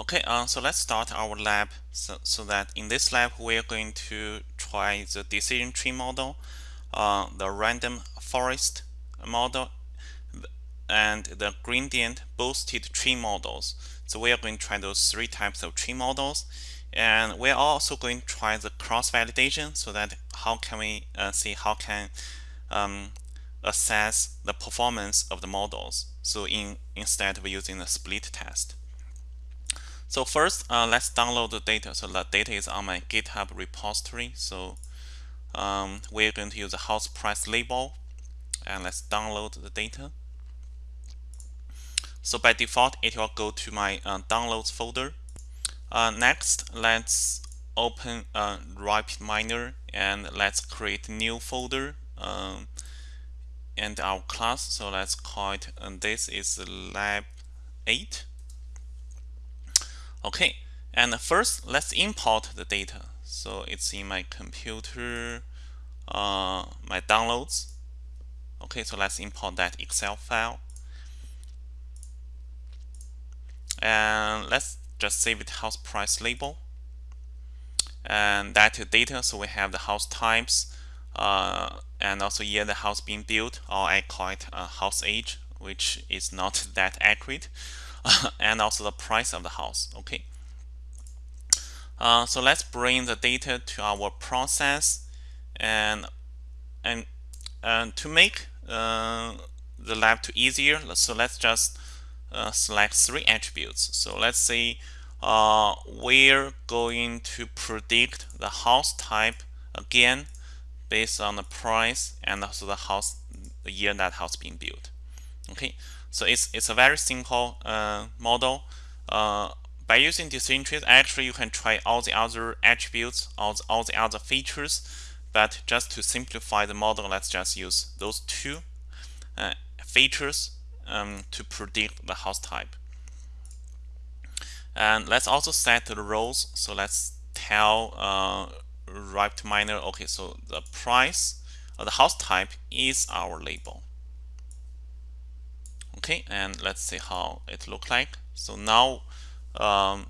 Okay, uh, so let's start our lab. So, so that in this lab we're going to try the decision tree model, uh, the random forest model, and the gradient boosted tree models. So we are going to try those three types of tree models. And we're also going to try the cross validation so that how can we uh, see how can um, assess the performance of the models. So in instead of using the split test so first uh, let's download the data so the data is on my github repository so um, we're going to use the house price label and let's download the data so by default it will go to my uh, downloads folder uh, next, let's open uh, RapidMiner and let's create a new folder um, and our class. So let's call it, and this is lab 8. Okay, and first let's import the data. So it's in my computer, uh, my downloads. Okay, so let's import that Excel file. And let's just save it house price label and that data so we have the house types uh, and also year the house being built or I call it house age which is not that accurate and also the price of the house okay uh, so let's bring the data to our process and and, and to make uh, the lab to easier so let's just uh, select three attributes. So let's say uh, we're going to predict the house type again based on the price and also the house the year that house being built. Okay, so it's it's a very simple uh, model. Uh, by using decision trees, actually you can try all the other attributes, all the, all the other features, but just to simplify the model, let's just use those two uh, features um, to predict the house type. And let's also set the roles. So let's tell uh, RapidMiner, okay, so the price of the house type is our label. Okay, and let's see how it look like. So now um,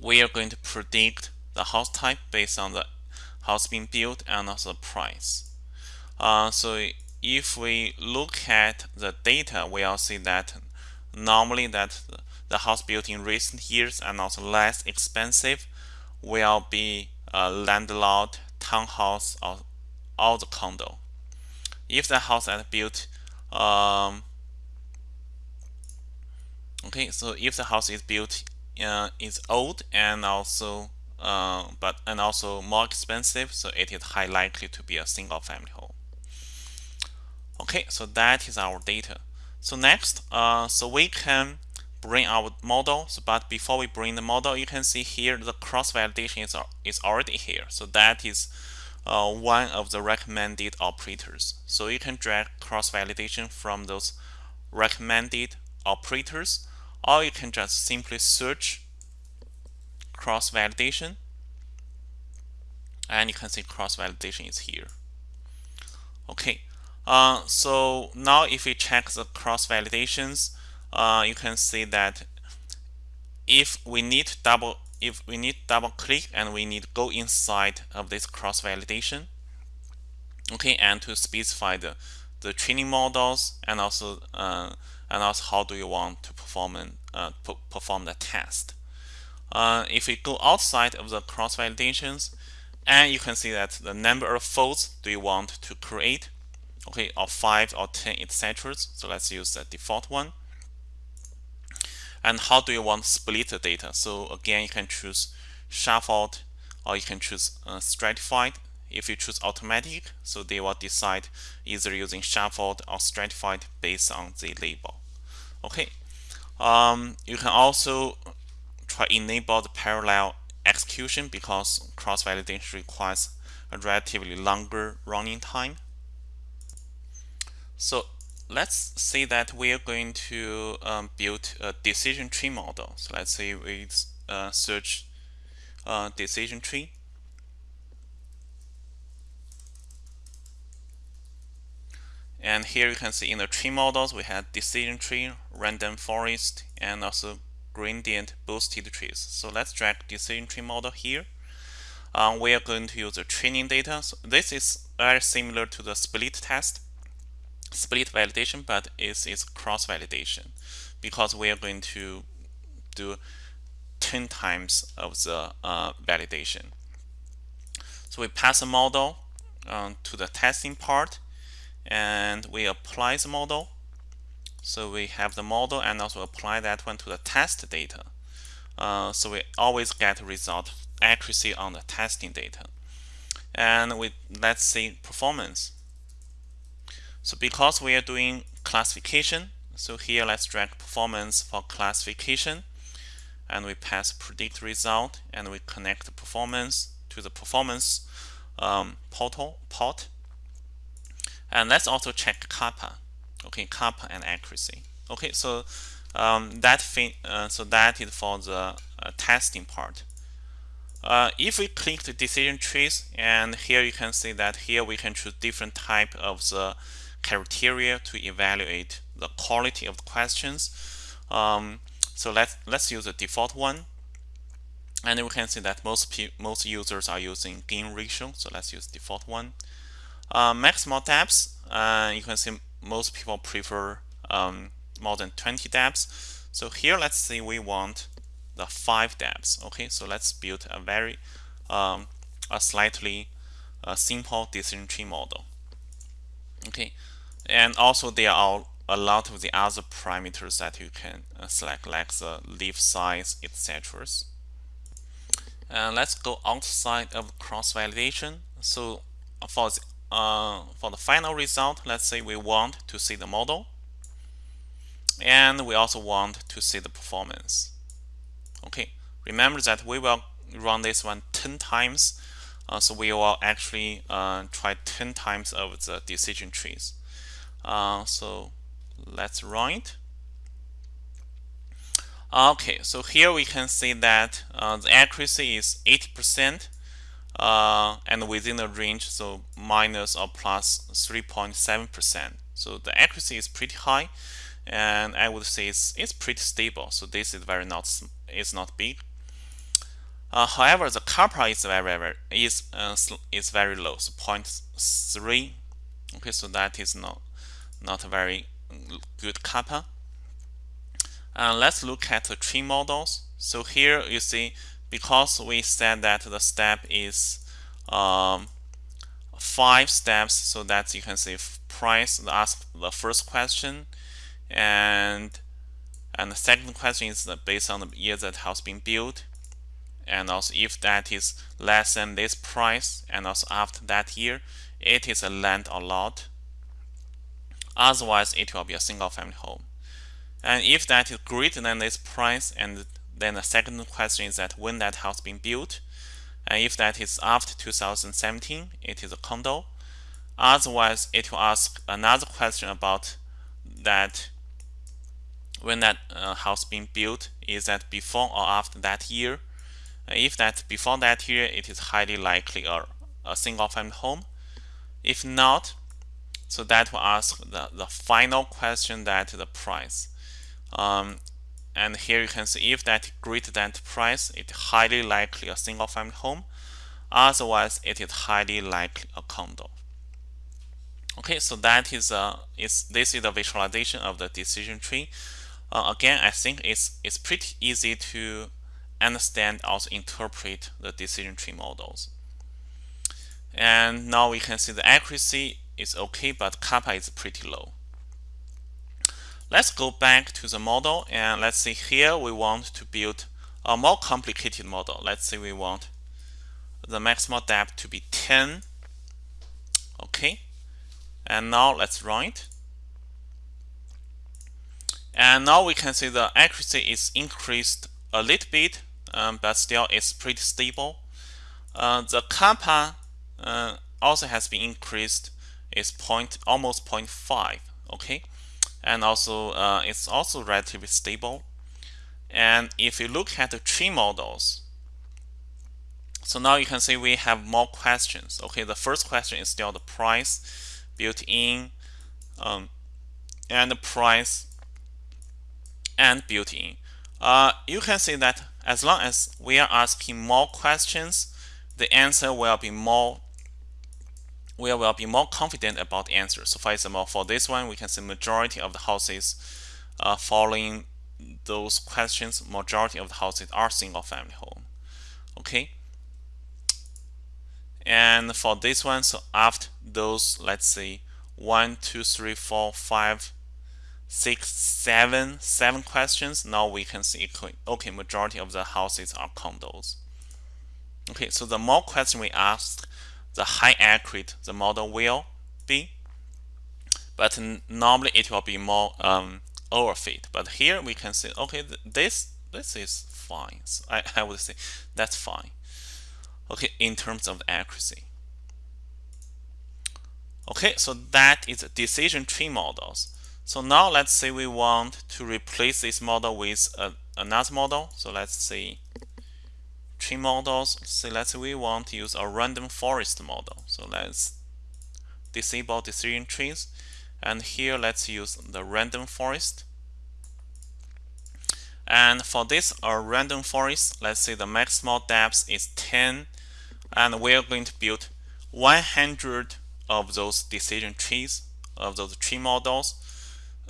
we are going to predict the house type based on the house being built and also the price. Uh, so if we look at the data, we'll see that normally that the house built in recent years and also less expensive will be a landlord, townhouse, or, or the condo. If the house is built, um, okay, so if the house is built uh, is old and also uh, but and also more expensive, so it is high likely to be a single family home. Okay, so that is our data. So next, uh, so we can bring our model. So, but before we bring the model, you can see here the cross validation is, is already here. So that is uh, one of the recommended operators. So you can drag cross validation from those recommended operators, or you can just simply search cross validation, and you can see cross validation is here. Okay, uh, so now if we check the cross validations, uh, you can see that if we need double if we need double click and we need to go inside of this cross validation okay and to specify the the training models and also uh, and also how do you want to perform uh, perform the test. Uh, if we go outside of the cross validations and you can see that the number of folds do you want to create okay or 5 or 10 etc so let's use the default one. And how do you want to split the data? So again you can choose shuffled or you can choose uh, stratified if you choose automatic so they will decide either using shuffled or stratified based on the label okay um, you can also try enable the parallel execution because cross validation requires a relatively longer running time so let's say that we are going to um, build a decision tree model. So let's say we uh, search uh, decision tree. And here you can see in the tree models, we had decision tree, random forest, and also gradient boosted trees. So let's drag decision tree model here. Um, we are going to use the training data. So this is very similar to the split test, split validation, but it is cross validation because we are going to do 10 times of the uh, validation. So we pass a model um, to the testing part and we apply the model. So we have the model and also apply that one to the test data. Uh, so we always get result accuracy on the testing data. And we let's see performance. So because we are doing classification, so here let's drag performance for classification and we pass predict result and we connect the performance to the performance um, portal port. And let's also check kappa. Okay, kappa and accuracy. Okay, so um, that uh, so that is for the uh, testing part. Uh, if we click the decision trees, and here you can see that here we can choose different type of the criteria to evaluate the quality of the questions. Um, so let's let's use the default one. And we can see that most most users are using gain ratio. So let's use default one. Uh, maximal depths. Uh, you can see most people prefer um, more than 20 depths. So here, let's say we want the five depths. Okay, so let's build a very um, a slightly uh, simple decision tree model. Okay, and also there are a lot of the other parameters that you can uh, select, like the leaf size, etc. And let's go outside of cross validation. So for the, uh, for the final result, let's say we want to see the model, and we also want to see the performance. Okay, remember that we will run this one 10 times, uh, so we will actually uh, try 10 times of the decision trees. Uh, so let's run it. Okay, so here we can see that uh, the accuracy is 80% uh, and within the range, so minus or plus 3.7%. So the accuracy is pretty high, and I would say it's, it's pretty stable. So this is very not is not big. Uh, however, the kappa is very very is uh, is very low, so 0.3. Okay, so that is not not a very good kappa. Uh, let's look at the tree models. So here you see, because we said that the step is um, five steps, so that you can see price, ask the first question, and and the second question is based on the year that house been built, and also if that is less than this price, and also after that year, it is a land or lot. Otherwise, it will be a single family home. And if that is greater than this price, and then the second question is that when that house been built, and if that is after 2017, it is a condo. Otherwise, it will ask another question about that when that uh, house being built, is that before or after that year? if that before that year, it is highly likely a, a single family home. If not, so that will ask the, the final question that the price. Um, and here you can see if that greater than price, it's highly likely a single family home. Otherwise, it is highly likely a condo. Okay, so that is uh, is this is the visualization of the decision tree. Uh, again, I think it's it's pretty easy to understand also interpret the decision tree models. And now we can see the accuracy is okay, but kappa is pretty low. Let's go back to the model and let's see here we want to build a more complicated model. Let's say we want the maximal depth to be 10. Okay. And now let's run it. And now we can see the accuracy is increased a little bit, um, but still it's pretty stable. Uh, the kappa uh, also has been increased. It's point almost 0.5. Okay and also uh, it's also relatively stable. And if you look at the tree models, so now you can see we have more questions. Okay, the first question is still the price built in um, and the price and built in. uh, you can see that as long as we are asking more questions, the answer will be more we will be more confident about the answer. So for example, for this one, we can see majority of the houses uh, following those questions, majority of the houses are single family home. Okay. And for this one, so after those, let's say one, two, three, four, five, six, seven, seven questions, now we can see, okay, majority of the houses are condos. Okay, so the more question we ask, the high accurate the model will be. But normally it will be more um, overfit. But here we can say, okay, this this is fine. So I, I would say that's fine. Okay, in terms of accuracy. Okay, so that is decision tree models. So now let's say we want to replace this model with a, another model. So let's say tree models. So let's say we want to use a random forest model. So let's disable decision trees. And here let's use the random forest. And for this a random forest, let's say the maximal depth is 10 and we're going to build 100 of those decision trees of those tree models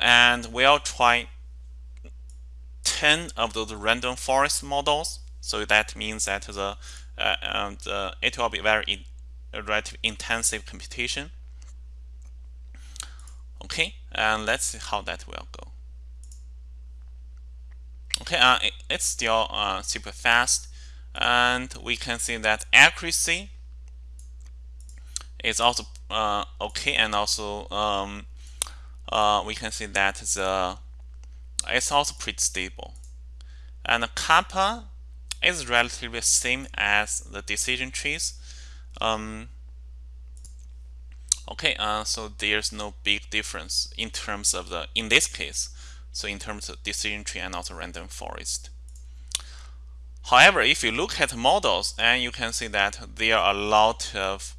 and we'll try 10 of those random forest models so that means that the, uh, and, uh, it will be very in, relatively intensive computation. Okay, and let's see how that will go. Okay, uh, it, it's still uh, super fast, and we can see that accuracy is also uh, okay, and also um, uh, we can see that the it's also pretty stable. And the kappa is relatively the same as the decision trees. Um, okay, uh, so there's no big difference in terms of the, in this case, so in terms of decision tree and also random forest. However, if you look at models, and you can see that there are a lot of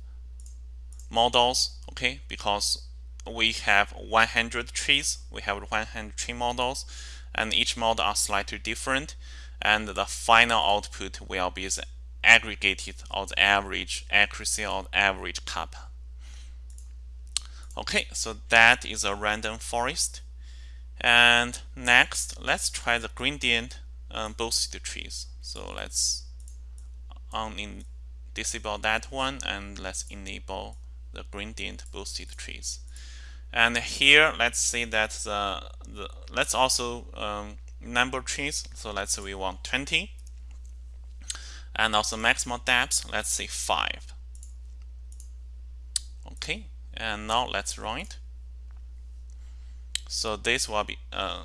models, okay, because we have 100 trees, we have 100 tree models, and each model are slightly different and the final output will be the aggregated or the average accuracy or average kappa. Okay, so that is a random forest. And next, let's try the gradient um, boosted trees. So let's on disable that one and let's enable the gradient boosted trees. And here, let's see that the, the let's also um, number trees. So let's say we want 20. And also maximal depth, let's say 5. Okay, and now let's run it. So this will be uh,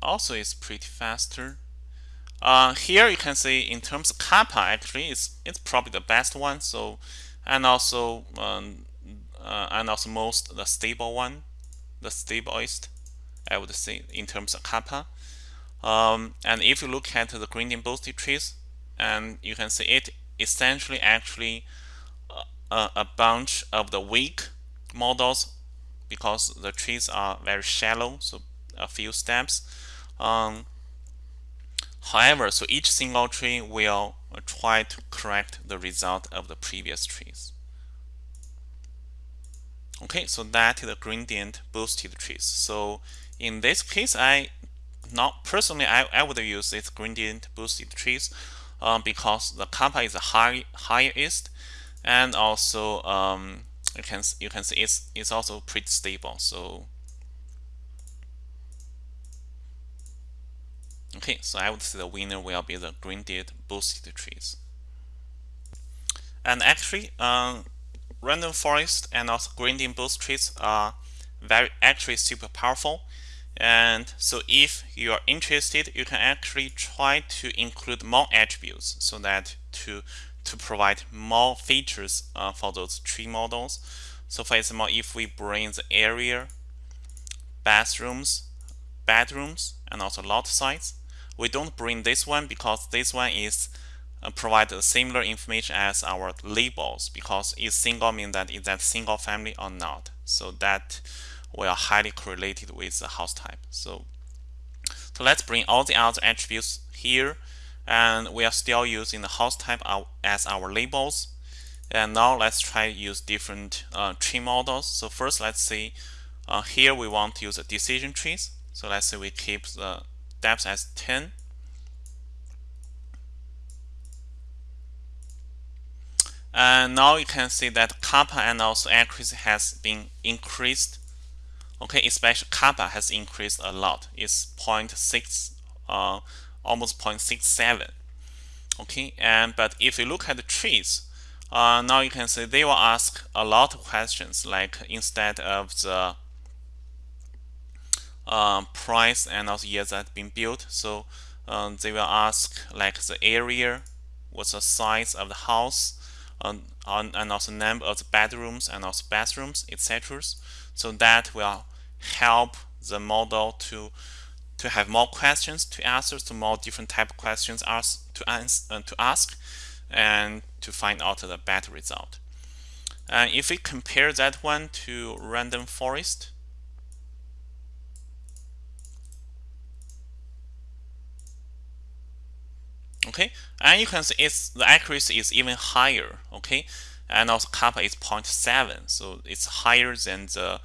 also is pretty faster. Uh, here you can see in terms of kappa actually it's it's probably the best one. So and also um, uh, and also most the stable one, the stablest I would say in terms of kappa. Um, and if you look at the gradient boosted trees, and you can see it essentially actually a, uh, a bunch of the weak models because the trees are very shallow, so a few steps. Um, however, so each single tree will try to correct the result of the previous trees. Okay, so that is the gradient boosted trees. So in this case, I not personally, I, I would use this gradient boosted trees um, because the kappa is a high, highest and also um, you can you can see it's it's also pretty stable. So okay, so I would say the winner will be the gradient boosted trees. And actually, um, random forest and also gradient boost trees are very actually super powerful and so if you are interested, you can actually try to include more attributes so that to, to provide more features uh, for those tree models. So for example, if we bring the area, bathrooms, bedrooms, and also lot size, we don't bring this one because this one is uh, provide similar information as our labels because it's single means that is that single family or not. So that we are highly correlated with the house type. So, So let's bring all the other attributes here and we are still using the house type as our labels. And now let's try to use different uh, tree models. So first let's see uh, here we want to use a decision trees. So let's say we keep the depth as 10. And now you can see that kappa and also accuracy has been increased. Okay, especially kappa has increased a lot. It's 0.6, uh, almost 0.67. Okay, and but if you look at the trees, uh, now you can see they will ask a lot of questions. Like instead of the uh, price and also years that been built, so um, they will ask like the area, what's the size of the house, um, and also number of the bedrooms and also bathrooms, etc. So that will help the model to to have more questions to answer, to more different type of questions ask, to, answer, uh, to ask, and to find out the better result. And if we compare that one to random forest, okay and you can see it's the accuracy is even higher okay and also kappa is 0.7 so it's higher than the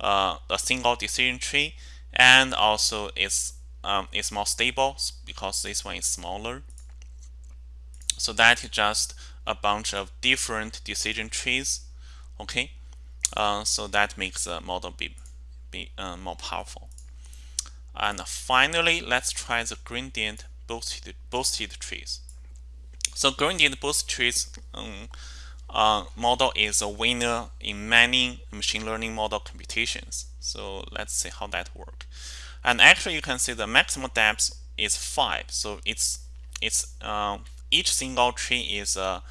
uh, a single decision tree and also it's um, it's more stable because this one is smaller. So that is just a bunch of different decision trees okay? Uh, so that makes the model be, be uh, more powerful. And finally let's try the gradient boosted, boosted trees. So gradient boosted trees um, uh, model is a winner in many machine learning model computations. So let's see how that works. And actually, you can see the maximum depth is five. So it's it's um, each single tree is a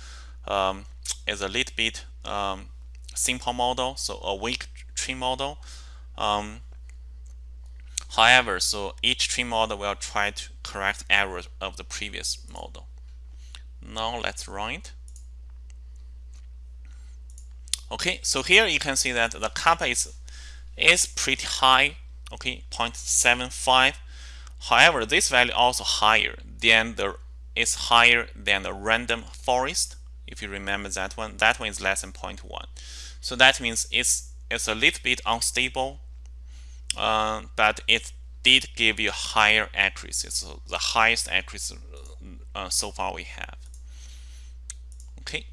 um, is a little bit um, simple model, so a weak tree model. Um, However, so each tree model will try to correct errors of the previous model. Now let's run it. Okay, so here you can see that the kappa is is pretty high, okay, 0.75. However, this value also higher than the is higher than the random forest. If you remember that one, that one is less than 0.1. So that means it's it's a little bit unstable uh, but it did give you higher accuracy, so the highest accuracy uh, so far we have. Okay.